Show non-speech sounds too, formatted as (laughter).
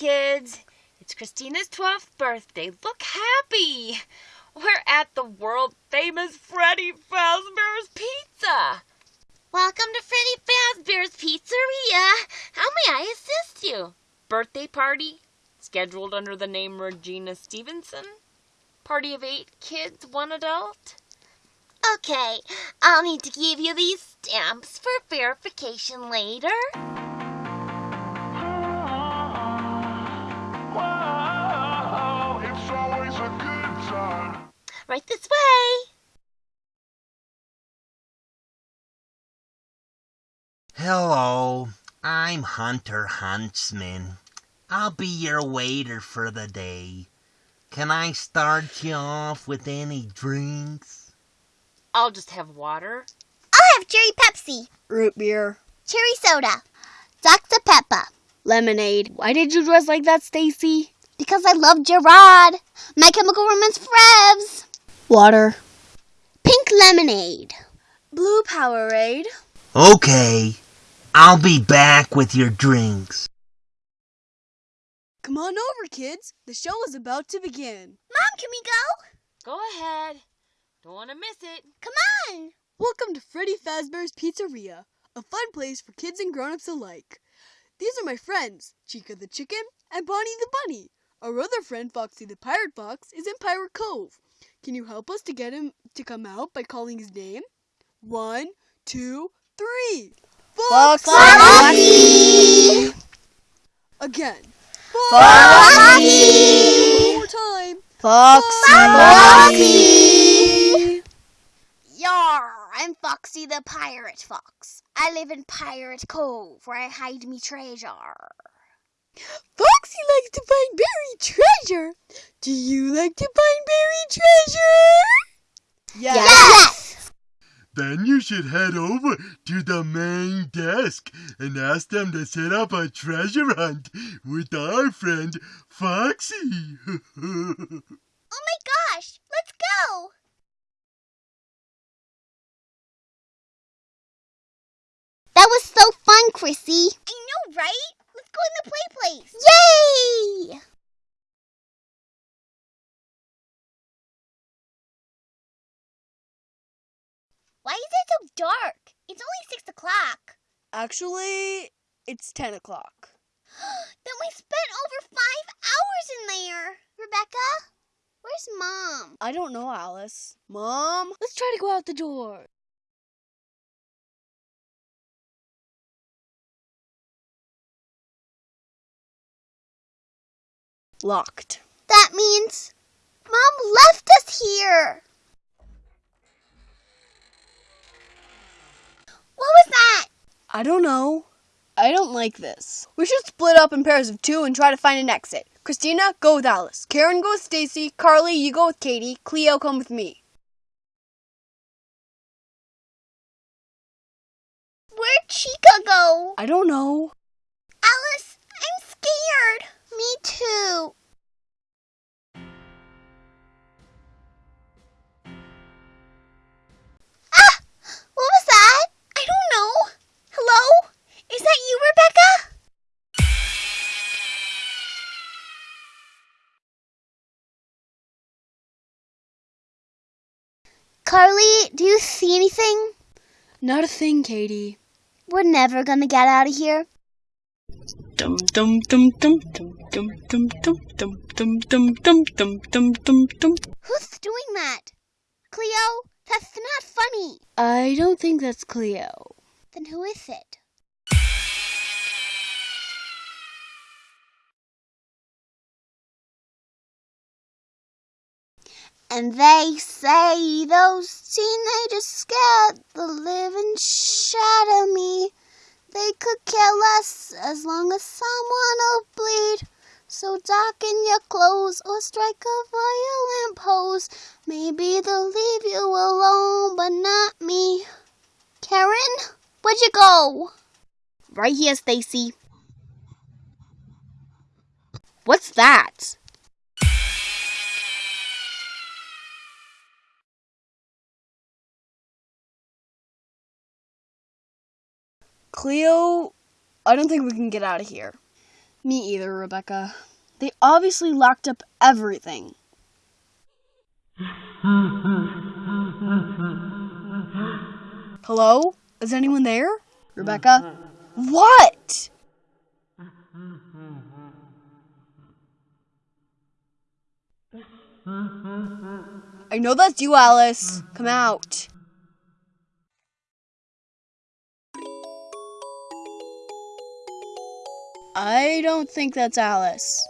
kids. It's Christina's 12th birthday. Look happy. We're at the world famous Freddy Fazbear's Pizza. Welcome to Freddy Fazbear's Pizzeria. How may I assist you? Birthday party scheduled under the name Regina Stevenson. Party of eight kids, one adult. Okay, I'll need to give you these stamps for verification later. Right this way. Hello, I'm Hunter Huntsman. I'll be your waiter for the day. Can I start you off with any drinks? I'll just have water. I'll have cherry Pepsi, Root beer. cherry soda, Dr. Pepper. Lemonade. Why did you dress like that, Stacy? Because I love Gerard. My Chemical Romance Frebs. Water. Pink lemonade. Blue Powerade. Okay, I'll be back with your drinks. Come on over, kids. The show is about to begin. Mom, can we go? Go ahead. Don't want to miss it. Come on. Welcome to Freddy Fazbear's Pizzeria, a fun place for kids and grown-ups alike. These are my friends, Chica the Chicken and Bonnie the Bunny. Our other friend, Foxy the Pirate Fox, is in Pirate Cove. Can you help us to get him to come out by calling his name? One, two, three. Foxy! Foxy! Again. Foxy! One more time. Foxy! Yar, I'm Foxy the Pirate Fox. I live in Pirate Cove where I hide me treasure. Foxy likes to find buried treasure. Do you like to find buried treasure? Yes! Then you should head over to the main desk and ask them to set up a treasure hunt with our friend Foxy. (laughs) Oh my gosh, let's go! That was so fun, Chrissy. I know, right? Let's go in the play place. Yay! Why is it so dark? It's only six o'clock. Actually, it's 10 o'clock. (gasps) then we spent over five hours in there. Rebecca, where's Mom? I don't know, Alice. Mom, let's try to go out the door. Locked. That means Mom left us here. What was that? I don't know. I don't like this. We should split up in pairs of two and try to find an exit. Christina, go with Alice. Karen, go with Stacy. Carly, you go with Katie. Cleo, come with me. Where'd Chica go? I don't know. Alice, I'm scared. Me too. Ah! What was that? I don't know. Hello? Is that you, Rebecca? Carly, do you see anything? Not a thing, Katie. We're never gonna get out of here. Dum dum dum dum dum dum dum dum dum dum dum dum dum dum dum dum. Who's doing that? Cleo, that's not funny. I don't think that's Cleo. Then who is it? And they say those teenagers scared the living shit out of me. They could care less as long as someone will bleed. So darken your clothes or strike a violent pose. Maybe they'll leave you alone, but not me. Karen, where'd you go? Right here, Stacy. What's that? Cleo, I don't think we can get out of here. Me either, Rebecca. They obviously locked up everything. Hello? Is anyone there? Rebecca? What? I know that's you, Alice. Come out. I don't think that's Alice.